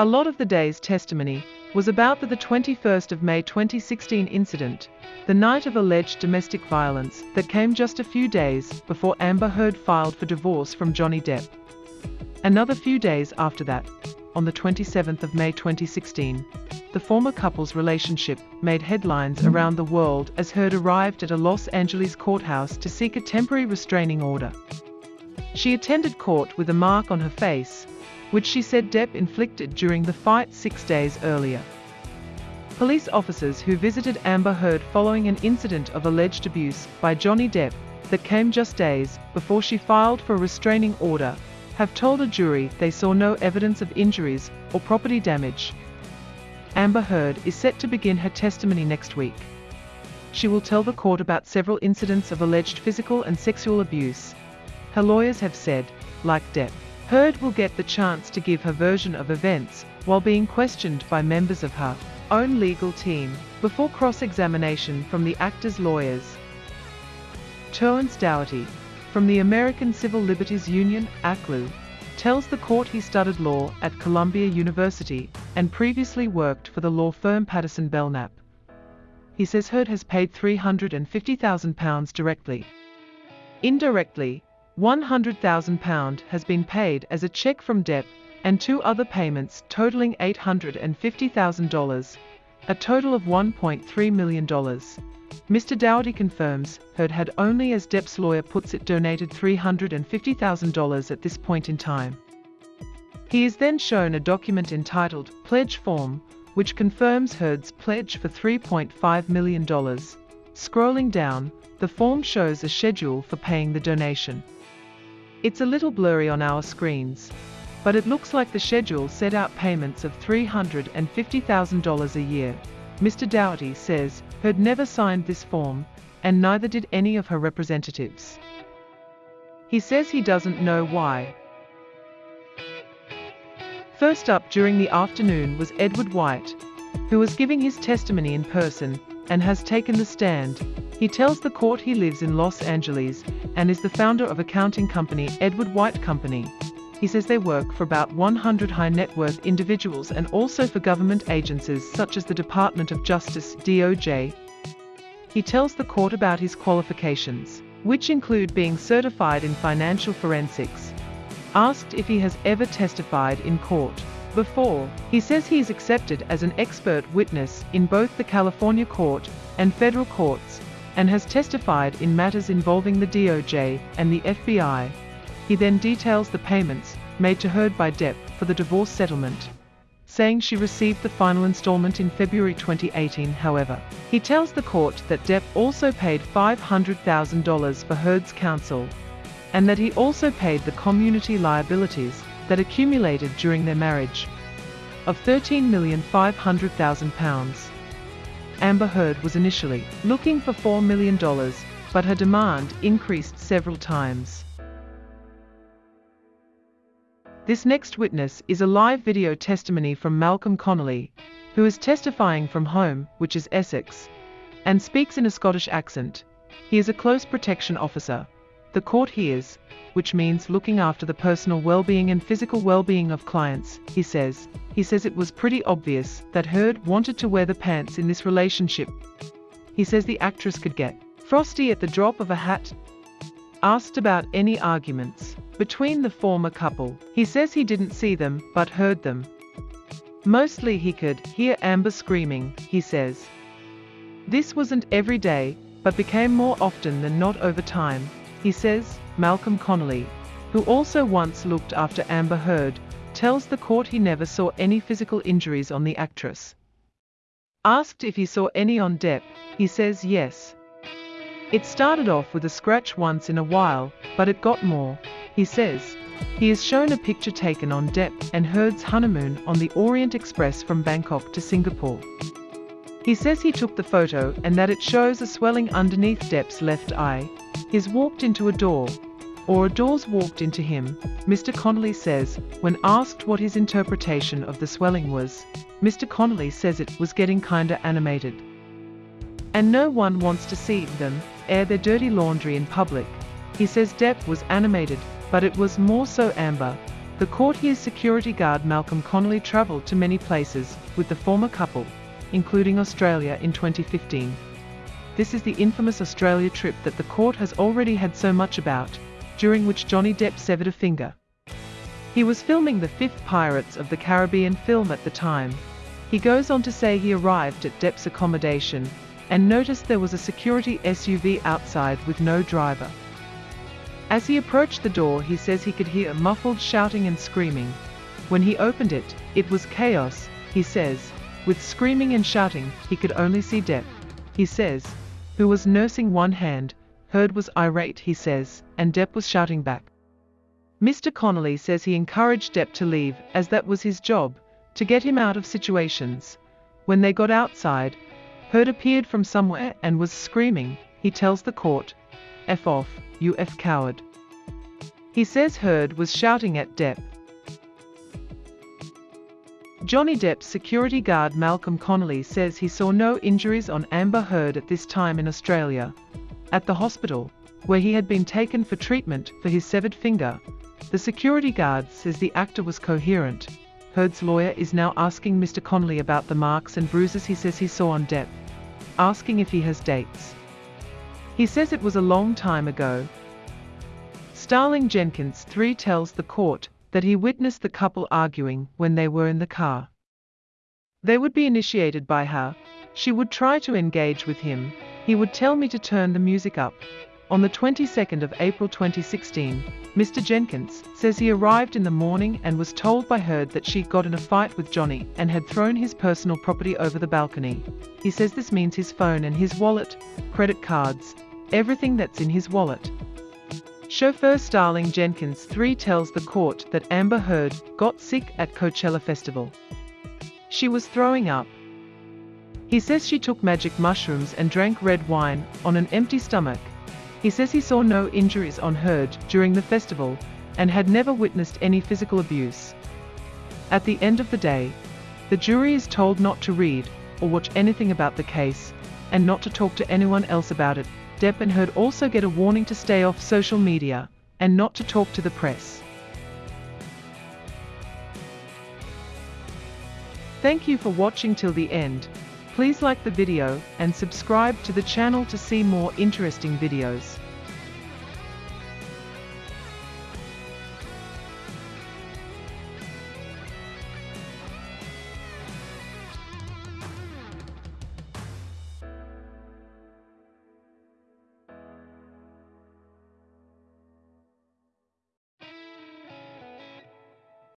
A lot of the day's testimony was about the, the 21st of May 2016 incident, the night of alleged domestic violence that came just a few days before Amber Heard filed for divorce from Johnny Depp. Another few days after that, on the 27th of May 2016, the former couple's relationship made headlines around the world as Heard arrived at a Los Angeles courthouse to seek a temporary restraining order. She attended court with a mark on her face, which she said Depp inflicted during the fight six days earlier. Police officers who visited Amber Heard following an incident of alleged abuse by Johnny Depp that came just days before she filed for a restraining order have told a jury they saw no evidence of injuries or property damage. Amber Heard is set to begin her testimony next week. She will tell the court about several incidents of alleged physical and sexual abuse. Her lawyers have said, like Depp, Heard will get the chance to give her version of events while being questioned by members of her own legal team before cross-examination from the actor's lawyers. Terrence Dougherty, from the American Civil Liberties Union, ACLU, tells the court he studied law at Columbia University and previously worked for the law firm Patterson Belknap. He says Heard has paid £350,000 directly. Indirectly, £100,000 has been paid as a check from Depp and two other payments totaling $850,000, a total of $1.3 million. Mr. Dougherty confirms Heard had only as Depp's lawyer puts it donated $350,000 at this point in time. He is then shown a document entitled Pledge Form, which confirms Heard's pledge for $3.5 million. Scrolling down, the form shows a schedule for paying the donation. It's a little blurry on our screens, but it looks like the schedule set out payments of $350,000 a year. Mr. Dougherty says Heard never signed this form, and neither did any of her representatives. He says he doesn't know why. First up during the afternoon was Edward White, who was giving his testimony in person and has taken the stand. He tells the court he lives in Los Angeles and is the founder of accounting company Edward White Company. He says they work for about 100 high net worth individuals and also for government agencies such as the Department of Justice DOJ. He tells the court about his qualifications, which include being certified in financial forensics. Asked if he has ever testified in court before, he says he is accepted as an expert witness in both the California court and federal courts and has testified in matters involving the DOJ and the FBI. He then details the payments made to Heard by Depp for the divorce settlement, saying she received the final installment in February 2018 however. He tells the court that Depp also paid $500,000 for Heard's counsel, and that he also paid the community liabilities that accumulated during their marriage of £13,500,000. Amber Heard was initially looking for $4 million, but her demand increased several times. This next witness is a live video testimony from Malcolm Connolly, who is testifying from home, which is Essex, and speaks in a Scottish accent. He is a close protection officer. The court hears, which means looking after the personal well-being and physical well-being of clients, he says. He says it was pretty obvious that Heard wanted to wear the pants in this relationship. He says the actress could get frosty at the drop of a hat. Asked about any arguments between the former couple, he says he didn't see them, but heard them. Mostly he could hear Amber screaming, he says. This wasn't every day, but became more often than not over time, he says. Malcolm Connolly, who also once looked after Amber Heard, tells the court he never saw any physical injuries on the actress. Asked if he saw any on Depp, he says yes. It started off with a scratch once in a while, but it got more, he says. He is shown a picture taken on Depp and Heard's honeymoon on the Orient Express from Bangkok to Singapore. He says he took the photo and that it shows a swelling underneath Depp's left eye. He's walked into a door, or a door's walked into him, Mr. Connolly says, when asked what his interpretation of the swelling was. Mr. Connolly says it was getting kinda animated. And no one wants to see them air their dirty laundry in public. He says Depp was animated, but it was more so Amber, The court hears security guard Malcolm Connolly travelled to many places with the former couple, including Australia in 2015. This is the infamous Australia trip that the court has already had so much about, during which Johnny Depp severed a finger. He was filming the fifth Pirates of the Caribbean film at the time. He goes on to say he arrived at Depp's accommodation and noticed there was a security SUV outside with no driver. As he approached the door he says he could hear muffled shouting and screaming. When he opened it, it was chaos, he says. With screaming and shouting, he could only see Depp. He says, who was nursing one hand, Heard was irate he says, and Depp was shouting back. Mr. Connolly says he encouraged Depp to leave, as that was his job, to get him out of situations. When they got outside, Heard appeared from somewhere and was screaming, he tells the court, F off, you F coward. He says Heard was shouting at Depp. Johnny Depp's security guard Malcolm Connolly says he saw no injuries on Amber Heard at this time in Australia. At the hospital, where he had been taken for treatment for his severed finger, the security guard says the actor was coherent. Heard's lawyer is now asking Mr. Connolly about the marks and bruises he says he saw on Depp, asking if he has dates. He says it was a long time ago. Starling Jenkins 3 tells the court that he witnessed the couple arguing when they were in the car. They would be initiated by her. She would try to engage with him. He would tell me to turn the music up. On the 22nd of April 2016, Mr. Jenkins says he arrived in the morning and was told by Heard that she got in a fight with Johnny and had thrown his personal property over the balcony. He says this means his phone and his wallet, credit cards, everything that's in his wallet. Chauffeur Starling Jenkins 3 tells the court that Amber Heard got sick at Coachella Festival. She was throwing up. He says she took magic mushrooms and drank red wine on an empty stomach. He says he saw no injuries on Heard during the festival and had never witnessed any physical abuse. At the end of the day, the jury is told not to read or watch anything about the case and not to talk to anyone else about it Depp and Heard also get a warning to stay off social media and not to talk to the press. Thank you for watching till the end. Please like the video and subscribe to the channel to see more interesting videos.